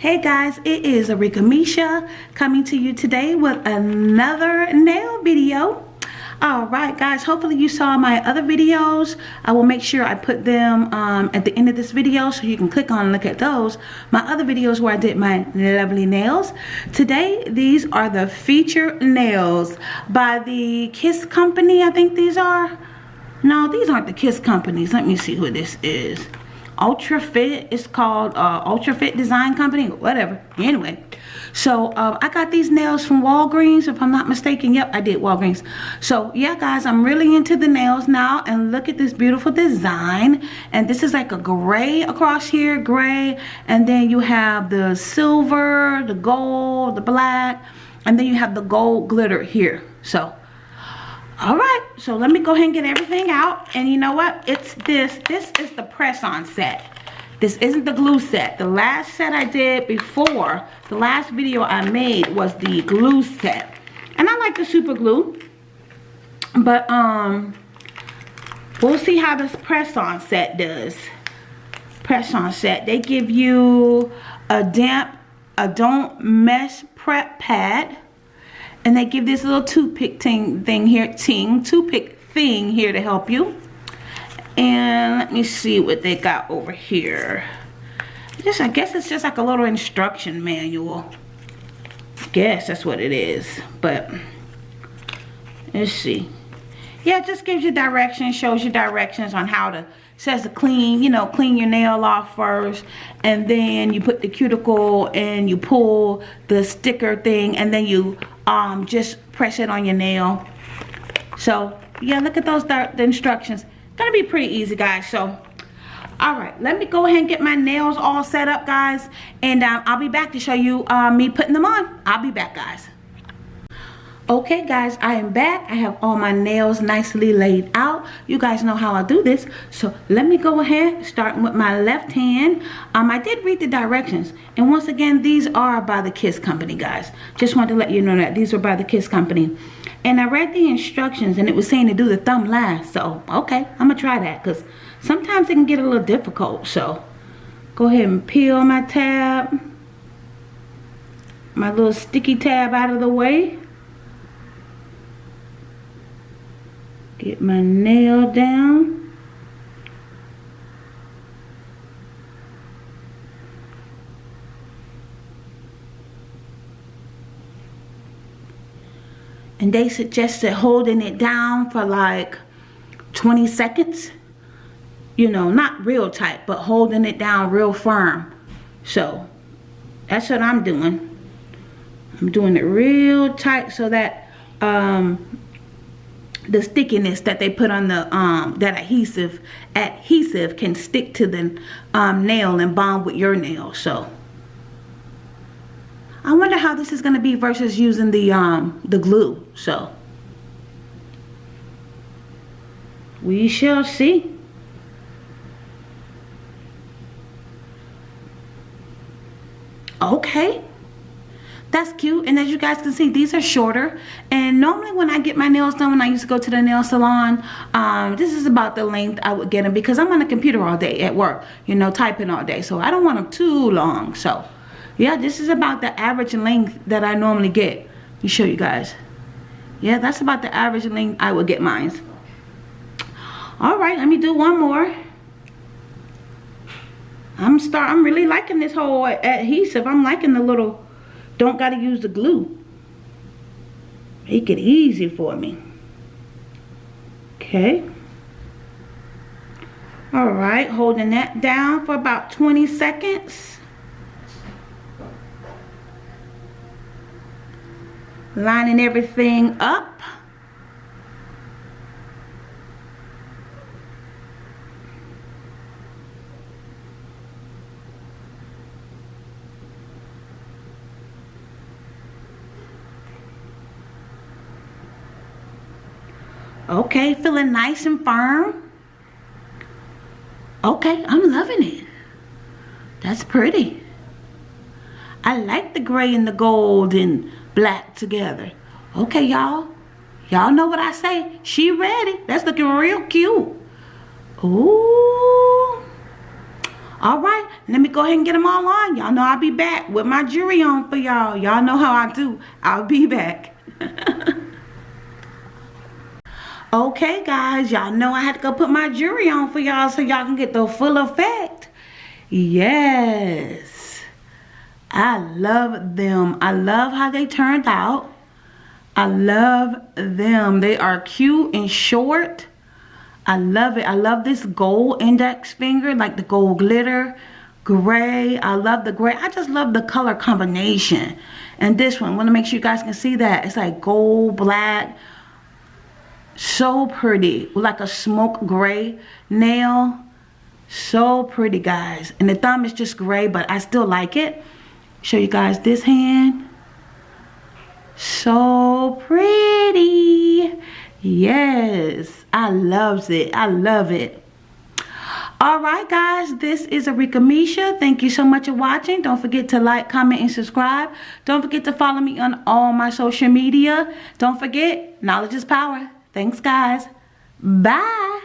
Hey guys, it is Arika Misha coming to you today with another nail video. Alright guys, hopefully you saw my other videos. I will make sure I put them um, at the end of this video so you can click on and look at those. My other videos where I did my lovely nails. Today, these are the feature nails by the Kiss Company, I think these are. No, these aren't the Kiss Companies. Let me see who this is. Ultra Fit. It's called uh, Ultra Fit Design Company, whatever. Anyway, so uh, I got these nails from Walgreens, if I'm not mistaken. Yep, I did Walgreens. So yeah, guys, I'm really into the nails now. And look at this beautiful design. And this is like a gray across here, gray. And then you have the silver, the gold, the black. And then you have the gold glitter here. So all right so let me go ahead and get everything out. And you know what? It's this this is the press on set. This isn't the glue set. The last set i did before the last video i made was the glue set. And i like the super glue but um we'll see how this press on set does. Press on set they give you a damp a don't mess prep pad and they give this little toothpick ting thing here, ting, toothpick thing here to help you. And let me see what they got over here. Just, I guess it's just like a little instruction manual. Guess that's what it is. But let's see. Yeah, it just gives you directions, shows you directions on how to says to clean, you know, clean your nail off first. And then you put the cuticle and you pull the sticker thing and then you um, just press it on your nail. So, yeah, look at those the instructions. Gonna be pretty easy, guys. So, all right, let me go ahead and get my nails all set up, guys. And um, I'll be back to show you uh, me putting them on. I'll be back, guys. Okay guys, I am back. I have all my nails nicely laid out. You guys know how I do this. So let me go ahead, starting with my left hand. Um, I did read the directions. And once again, these are by the Kiss Company, guys. Just wanted to let you know that these are by the Kiss Company. And I read the instructions and it was saying to do the thumb last. So, okay, I'm to try that because sometimes it can get a little difficult. So, go ahead and peel my tab. My little sticky tab out of the way. Get my nail down. And they suggested holding it down for like 20 seconds. You know, not real tight, but holding it down real firm. So, that's what I'm doing. I'm doing it real tight so that um, the stickiness that they put on the um that adhesive adhesive can stick to the um, nail and bond with your nail so. I wonder how this is going to be versus using the um the glue so. We shall see. Okay that's cute. And as you guys can see these are shorter. And normally when I get my nails done when I used to go to the nail salon um, this is about the length I would get them because I'm on the computer all day at work you know typing all day. So I don't want them too long. So yeah this is about the average length that I normally get. Me show you guys. Yeah that's about the average length I would get mine. All right let me do one more. I'm start I'm really liking this whole adhesive. I'm liking the little don't got to use the glue. Make it easy for me. Okay. Alright, holding that down for about 20 seconds. Lining everything up. Okay, feeling nice and firm. Okay, I'm loving it. That's pretty. I like the gray and the gold and black together. Okay, y'all. Y'all know what I say. She ready. That's looking real cute. Ooh. All right, let me go ahead and get them all on. Y'all know I'll be back with my jewelry on for y'all. Y'all know how I do. I'll be back. okay, guys. Y'all know I had to go put my jewelry on for y'all so y'all can get the full effect. Yes. I love them. I love how they turned out. I love them. They are cute and short. I love it. I love this gold index finger, like the gold glitter, gray. I love the gray. I just love the color combination. And this one, want to make sure you guys can see that. It's like gold, black. So pretty. Like a smoke gray nail. So pretty, guys. And the thumb is just gray, but I still like it. Show you guys this hand. So pretty. Yes, I loves it. I love it. All right, guys, this is Arika Misha. Thank you so much for watching. Don't forget to like, comment, and subscribe. Don't forget to follow me on all my social media. Don't forget, knowledge is power. Thanks, guys. Bye.